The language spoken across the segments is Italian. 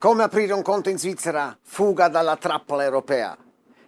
Come aprire un conto in Svizzera? Fuga dalla trappola europea.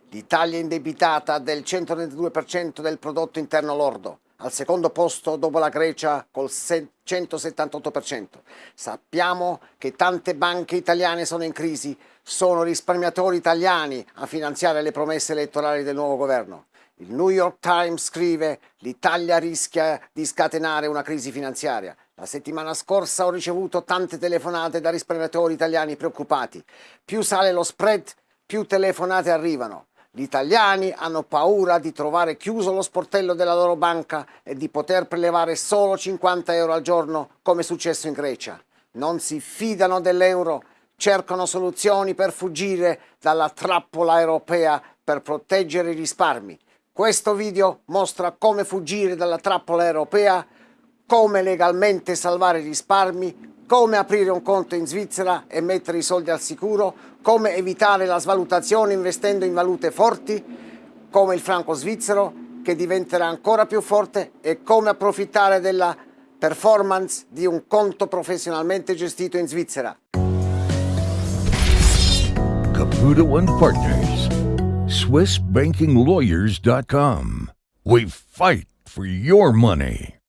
L'Italia è indebitata del 122% del prodotto interno lordo, al secondo posto dopo la Grecia col 178%. Sappiamo che tante banche italiane sono in crisi, sono risparmiatori italiani a finanziare le promesse elettorali del nuovo governo. Il New York Times scrive l'Italia rischia di scatenare una crisi finanziaria. La settimana scorsa ho ricevuto tante telefonate da risparmiatori italiani preoccupati. Più sale lo spread, più telefonate arrivano. Gli italiani hanno paura di trovare chiuso lo sportello della loro banca e di poter prelevare solo 50 euro al giorno come è successo in Grecia. Non si fidano dell'euro, cercano soluzioni per fuggire dalla trappola europea per proteggere i risparmi. Questo video mostra come fuggire dalla trappola europea come legalmente salvare i risparmi, come aprire un conto in Svizzera e mettere i soldi al sicuro, come evitare la svalutazione investendo in valute forti, come il franco svizzero che diventerà ancora più forte e come approfittare della performance di un conto professionalmente gestito in Svizzera. Caputo Partners, SwissBankingLawyers.com. We fight for your money.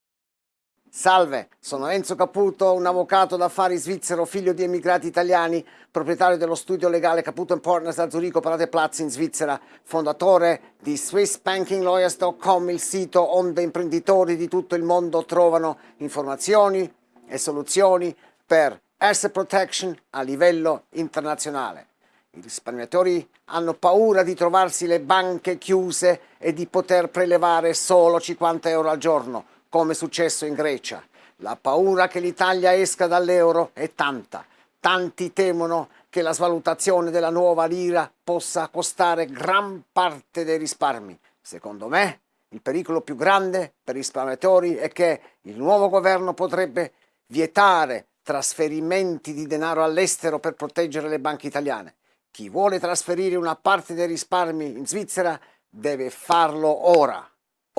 Salve, sono Enzo Caputo, un avvocato d'affari svizzero, figlio di emigrati italiani, proprietario dello studio legale Caputo Partners a Zurigo Parate Platz in Svizzera, fondatore di SwissBankingLawyers.com, il sito onde imprenditori di tutto il mondo trovano informazioni e soluzioni per asset protection a livello internazionale. I risparmiatori hanno paura di trovarsi le banche chiuse e di poter prelevare solo 50 euro al giorno come è successo in Grecia. La paura che l'Italia esca dall'euro è tanta. Tanti temono che la svalutazione della nuova lira possa costare gran parte dei risparmi. Secondo me, il pericolo più grande per i risparmiatori è che il nuovo governo potrebbe vietare trasferimenti di denaro all'estero per proteggere le banche italiane. Chi vuole trasferire una parte dei risparmi in Svizzera deve farlo ora.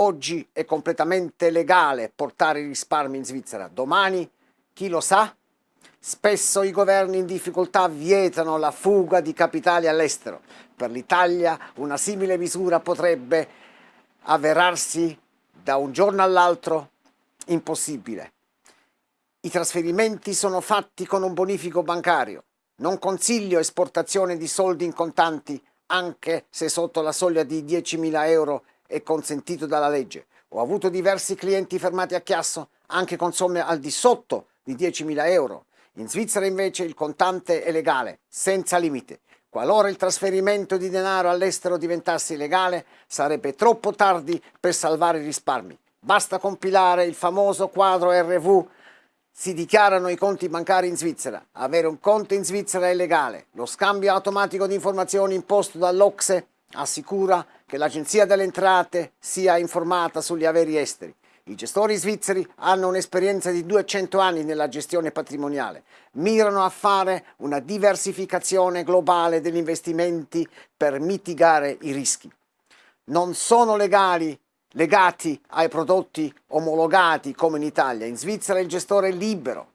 Oggi è completamente legale portare i risparmi in Svizzera, domani chi lo sa? Spesso i governi in difficoltà vietano la fuga di capitali all'estero. Per l'Italia una simile misura potrebbe avverarsi da un giorno all'altro impossibile. I trasferimenti sono fatti con un bonifico bancario. Non consiglio esportazione di soldi in contanti anche se sotto la soglia di 10.000 euro è consentito dalla legge. Ho avuto diversi clienti fermati a chiasso anche con somme al di sotto di 10.000 euro. In Svizzera invece il contante è legale, senza limite. Qualora il trasferimento di denaro all'estero diventasse illegale, sarebbe troppo tardi per salvare i risparmi. Basta compilare il famoso quadro RV si dichiarano i conti bancari in Svizzera. Avere un conto in Svizzera è legale. Lo scambio automatico di informazioni imposto dall'Ocse assicura che l'Agenzia delle Entrate sia informata sugli averi esteri. I gestori svizzeri hanno un'esperienza di 200 anni nella gestione patrimoniale, mirano a fare una diversificazione globale degli investimenti per mitigare i rischi. Non sono legali legati ai prodotti omologati come in Italia. In Svizzera il gestore è libero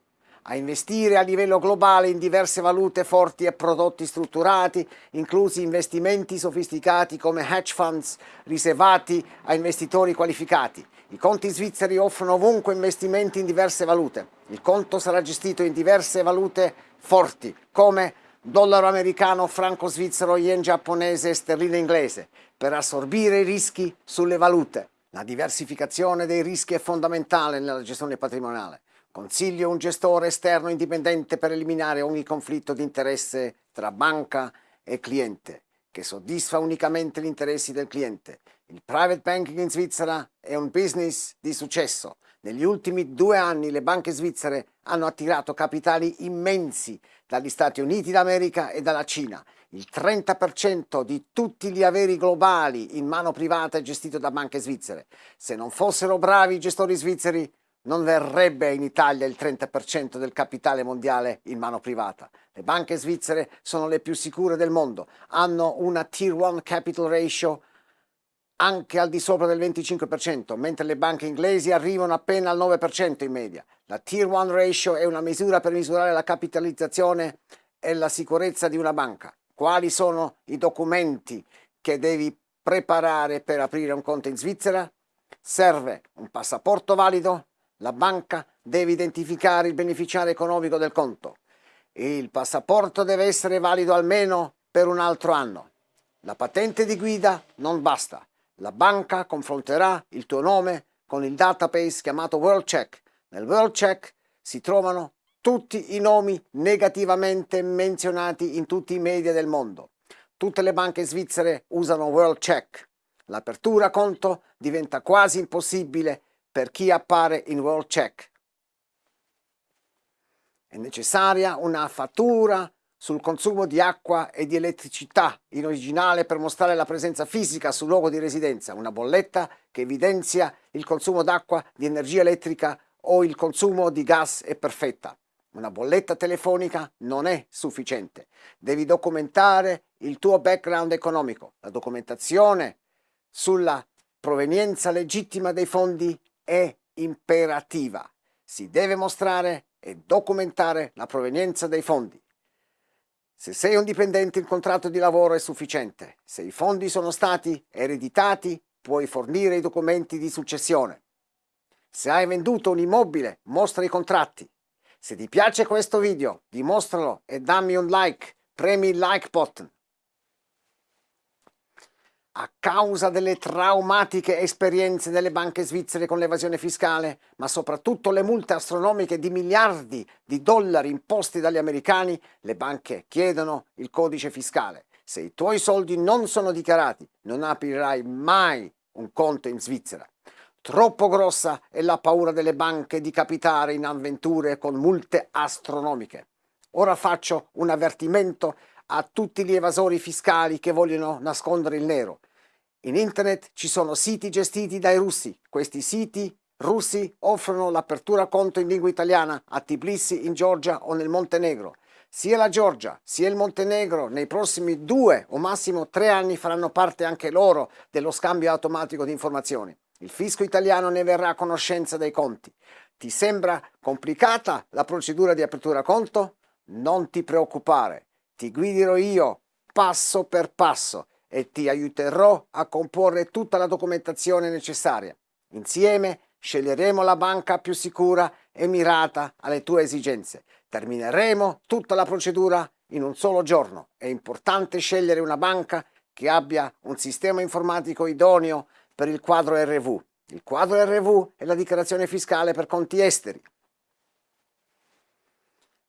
a investire a livello globale in diverse valute forti e prodotti strutturati, inclusi investimenti sofisticati come hedge funds riservati a investitori qualificati. I conti svizzeri offrono ovunque investimenti in diverse valute. Il conto sarà gestito in diverse valute forti come dollaro americano, franco svizzero, yen giapponese e sterlina inglese per assorbire i rischi sulle valute. La diversificazione dei rischi è fondamentale nella gestione patrimoniale. Consiglio un gestore esterno indipendente per eliminare ogni conflitto di interesse tra banca e cliente, che soddisfa unicamente gli interessi del cliente. Il private banking in Svizzera è un business di successo. Negli ultimi due anni le banche svizzere hanno attirato capitali immensi dagli Stati Uniti d'America e dalla Cina. Il 30% di tutti gli averi globali in mano privata è gestito da banche svizzere. Se non fossero bravi i gestori svizzeri, non verrebbe in Italia il 30% del capitale mondiale in mano privata. Le banche svizzere sono le più sicure del mondo, hanno una Tier 1 Capital Ratio anche al di sopra del 25%, mentre le banche inglesi arrivano appena al 9% in media. La Tier 1 Ratio è una misura per misurare la capitalizzazione è la sicurezza di una banca. Quali sono i documenti che devi preparare per aprire un conto in Svizzera? Serve un passaporto valido, la banca deve identificare il beneficiario economico del conto. Il passaporto deve essere valido almeno per un altro anno. La patente di guida non basta. La banca confronterà il tuo nome con il database chiamato WorldCheck. Nel WorldCheck si trovano tutti i nomi negativamente menzionati in tutti i media del mondo. Tutte le banche svizzere usano WorldCheck. L'apertura conto diventa quasi impossibile per chi appare in WorldCheck. È necessaria una fattura sul consumo di acqua e di elettricità in originale per mostrare la presenza fisica sul luogo di residenza, una bolletta che evidenzia il consumo d'acqua, di energia elettrica o il consumo di gas è perfetta. Una bolletta telefonica non è sufficiente. Devi documentare il tuo background economico. La documentazione sulla provenienza legittima dei fondi è imperativa. Si deve mostrare e documentare la provenienza dei fondi. Se sei un dipendente il contratto di lavoro è sufficiente. Se i fondi sono stati ereditati puoi fornire i documenti di successione. Se hai venduto un immobile mostra i contratti. Se ti piace questo video dimostralo e dammi un like, premi il like button a causa delle traumatiche esperienze delle banche svizzere con l'evasione fiscale, ma soprattutto le multe astronomiche di miliardi di dollari imposti dagli americani, le banche chiedono il codice fiscale. Se i tuoi soldi non sono dichiarati, non aprirai mai un conto in Svizzera. Troppo grossa è la paura delle banche di capitare in avventure con multe astronomiche. Ora faccio un avvertimento a tutti gli evasori fiscali che vogliono nascondere il nero. In internet ci sono siti gestiti dai russi. Questi siti russi offrono l'apertura conto in lingua italiana a Tbilisi in Georgia o nel Montenegro. Sia la Georgia sia il Montenegro nei prossimi due o massimo tre anni faranno parte anche loro dello scambio automatico di informazioni. Il fisco italiano ne verrà a conoscenza dei conti. Ti sembra complicata la procedura di apertura conto? Non ti preoccupare, ti guiderò io passo per passo e ti aiuterò a comporre tutta la documentazione necessaria. Insieme sceglieremo la banca più sicura e mirata alle tue esigenze. Termineremo tutta la procedura in un solo giorno. È importante scegliere una banca che abbia un sistema informatico idoneo per il quadro RV. Il quadro RV è la dichiarazione fiscale per conti esteri.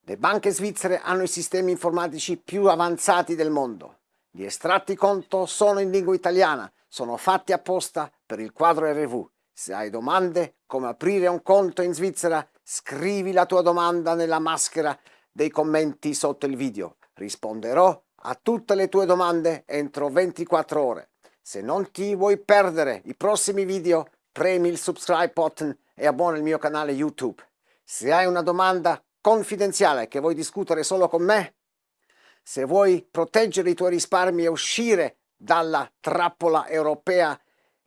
Le banche svizzere hanno i sistemi informatici più avanzati del mondo. Gli estratti conto sono in lingua italiana, sono fatti apposta per il quadro RV. Se hai domande come aprire un conto in Svizzera, scrivi la tua domanda nella maschera dei commenti sotto il video. Risponderò a tutte le tue domande entro 24 ore. Se non ti vuoi perdere i prossimi video, premi il subscribe button e abbona il mio canale YouTube. Se hai una domanda confidenziale che vuoi discutere solo con me, se vuoi proteggere i tuoi risparmi e uscire dalla trappola europea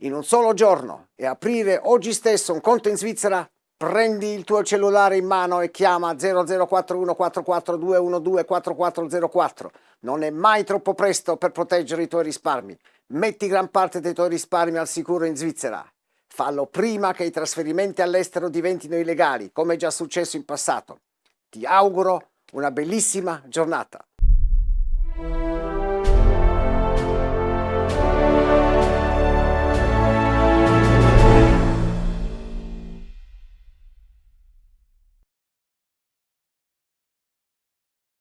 in un solo giorno e aprire oggi stesso un conto in Svizzera, prendi il tuo cellulare in mano e chiama 0041 44212 4404. Non è mai troppo presto per proteggere i tuoi risparmi. Metti gran parte dei tuoi risparmi al sicuro in Svizzera. Fallo prima che i trasferimenti all'estero diventino illegali, come è già successo in passato. Ti auguro una bellissima giornata. Thank you.